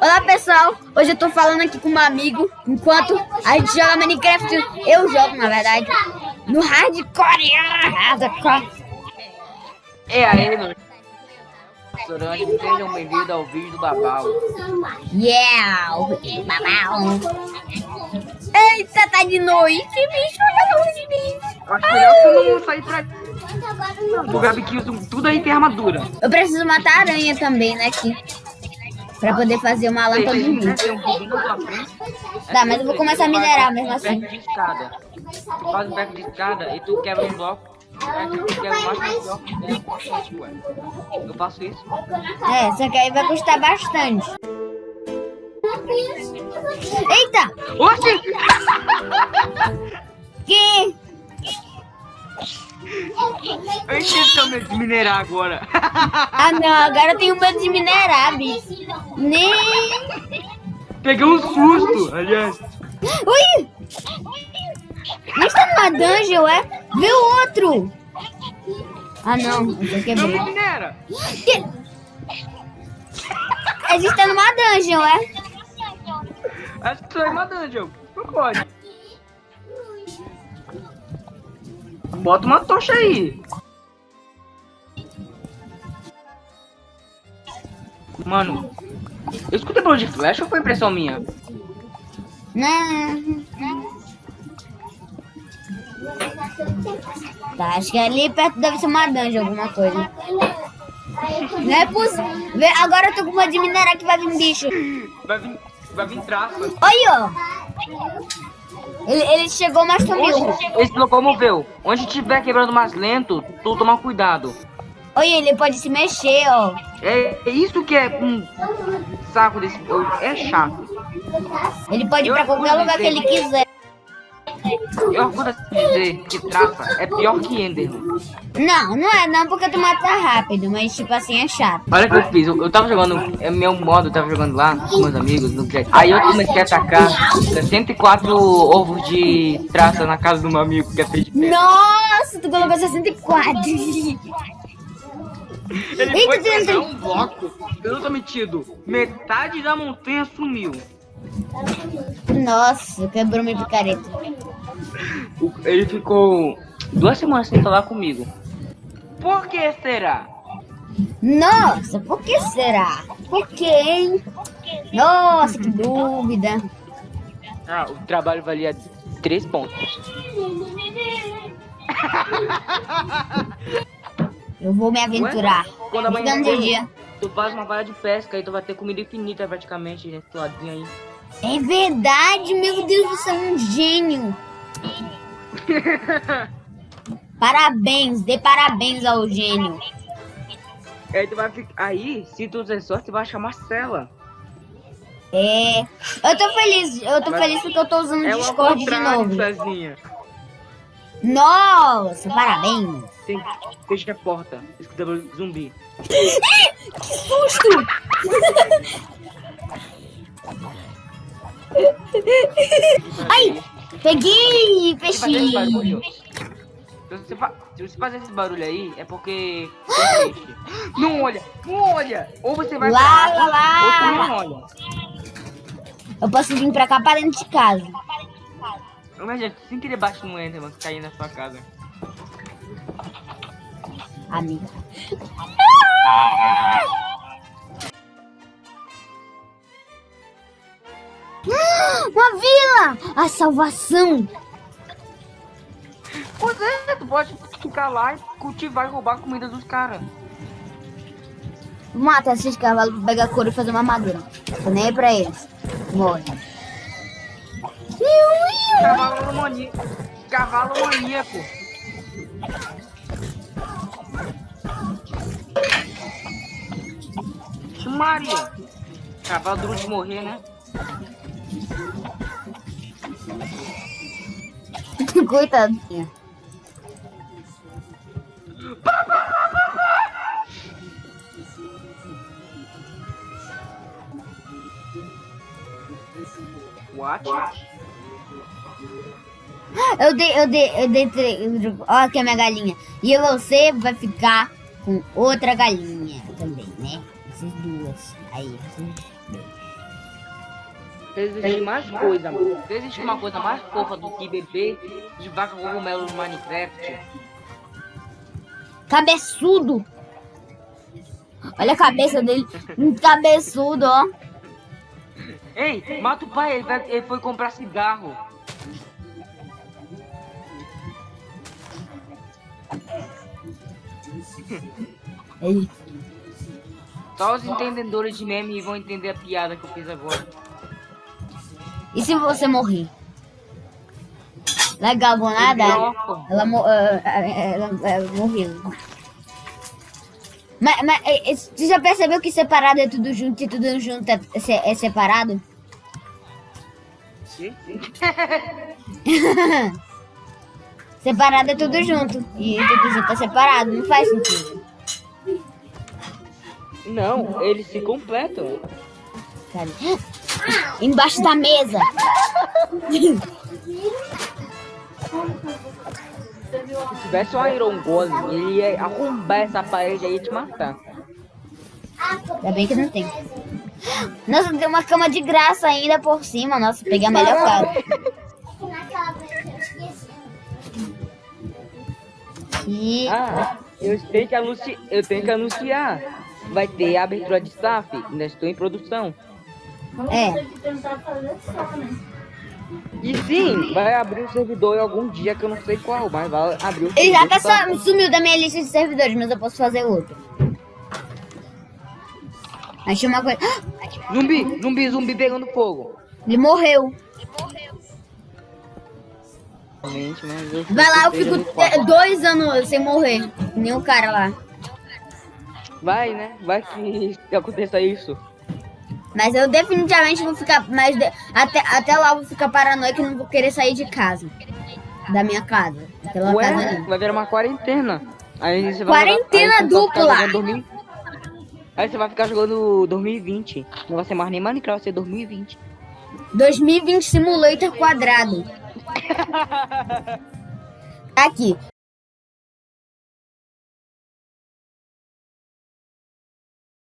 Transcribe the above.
Olá pessoal, hoje eu tô falando aqui com um amigo Enquanto a gente joga Minecraft. Eu jogo na verdade No hardcore. Hardcore. É aí, meu Restaurante, sejam bem-vindos ao vídeo do Babau. Yeah, o vídeo do Babau. Eita, tá de noite, bicho, olha a luz de bicho Acho melhor que eu não sair pra... O Gabi que usa tudo aí tem armadura. Eu preciso matar a aranha também, né, aqui Pra poder fazer uma lâmpada de luz. Tá, mas eu vou começar a minerar mesmo assim. de escada. Tu faz um beco de escada e tu quebra um bloco. Um bloco Eu faço isso. É, só que aí vai custar bastante. Eita! Oxi! Eu entendi de minerar agora. ah não, agora eu tenho medo de minerar, bicho. Nem. Peguei um susto, aliás. Ui! Mas tá numa dungeon, é? Vê o outro! Ah não, eu quebrei. Não minera! Que... A gente tá numa dungeon, é? Acho que tu é uma dungeon. Não pode. Bota uma tocha aí. Mano, eu escutei barulho de flash ou foi impressão minha? Não. Tá, acho que ali perto deve ser uma dungeon, alguma coisa. Não é possível. Agora eu tô com uma de minerar que vai vir bicho. Vai vir, vai vir traça. Olha, ó. Ele, ele chegou, mas sumiu. Ele se locomoveu. Onde tiver quebrando mais lento, tu toma cuidado. Olha, ele pode se mexer, ó. É, é isso que é um saco desse... É chato. Ele pode ir pra qualquer lugar que ele quiser. Eu orgulho dizer que traça é pior que Enderman. Não, não é não, porque tu mata rápido, mas tipo assim é chato. Olha o que eu fiz, eu, eu tava jogando, é meu modo, eu tava jogando lá com meus amigos no chat. Aí eu comecei a atacar 64 ovos de traça na casa do meu amigo que é feito de Nossa, tu colocou 64. Ele Eita, foi pegar um bloco, eu não tô metido, metade da montanha sumiu. Nossa, quebrou minha picareta. Ele ficou duas semanas sem falar comigo. Por que será? Nossa, por que será? Por que, hein? Nossa, que dúvida. Ah, o trabalho valia três pontos. Eu vou me aventurar. Ué? Quando amanhã de dia. Tu faz uma vara de pesca e tu vai ter comida infinita praticamente nesse ladinho aí. É verdade, meu Deus, você é um gênio. parabéns, dê parabéns ao gênio. Aí, tu vai ficar... aí se tu der sorte, tu vai achar Marcela. É. Eu tô feliz, eu tô Mas feliz porque eu tô usando o é Discord de novo. Sozinha. Nossa, parabéns. Tem, fecha a porta, escuta zumbi. que susto! Ai, peguei, peixinho. Se você, se você fazer esse barulho aí, é porque Não olha, não olha. Ou você vai lá, pra lá, lá. ou você não olha. Eu posso vir pra cá pra dentro de casa. Imagina, sem querer baixo no Enderman que cair na sua casa. Amiga. Uma vila! A salvação! Pois é, tu pode ficar lá e cultivar e roubar a comida dos caras. Mata esses cavalos pra pegar couro e fazer uma armadura. Tô nem aí pra eles. Morre. Cavalo maníaco. Cavalo maníaco. Maria. Cavalo duro de morrer, né? Coitadinha. What? Eu dei, eu dei, eu dei, ó aqui a minha galinha. E você vai ficar com outra galinha também, né? Essas duas. Aí, vocês. Existe mais coisa. Existe uma coisa mais fofa do que beber de vaca cogumelo no Minecraft. Cabeçudo. Olha a cabeça dele. Um cabeçudo, ó. Ei, mata o pai, ele, vai- ele foi comprar cigarro. Ele- Só os entendedores de meme vão entender a piada que eu fiz agora. E se você morrer? Legal, vou nadar. Ela, mo ah, ah, ela, ela morreu. Mas, mas eh, eh, você já percebeu que separado é tudo junto e tudo junto é, é é separado? Sim? Separado é tudo junto. E tudo junto é separado. Não faz sentido. Não, eles se completam. Cara. Embaixo da mesa. Se tivesse um Iron Golem, ele ia arrombar essa parede aí e te matar. Ainda bem que não tem. Nossa, tem uma cama de graça ainda por cima. Nossa, peguei a melhor cara. E Ah, eu tenho que anunciar. Eu tenho que anunciar. Vai ter abertura de staff. Ainda estou em produção. É. E sim, vai abrir o servidor em algum dia que eu não sei qual, mas vai abrir o Ele já servidor. tá pra- só, sumiu da minha lista de servidores, mas eu posso fazer outro. Achei uma coisa. Zumbi, zumbi, zumbi pegando fogo. Ele morreu. Realmente, mas eu Vai lá, eu fico dois anos sem morrer. Nem o cara lá. Vai, né? Vai que aconteça isso. Mas eu definitivamente vou ficar mais. de- Até, até lá eu vou ficar paranoico e não vou querer sair de casa. Da minha casa. Daquela casa Ué, ali. vai virar uma quarentena. Aí você vai Quarentena aí vai ficar dupla. 2000 Aí você vai ficar jogando 2020. Não vai ser mais nem Minecraft, vai ser 2020. 2020 Simulator quadrado. Aqui.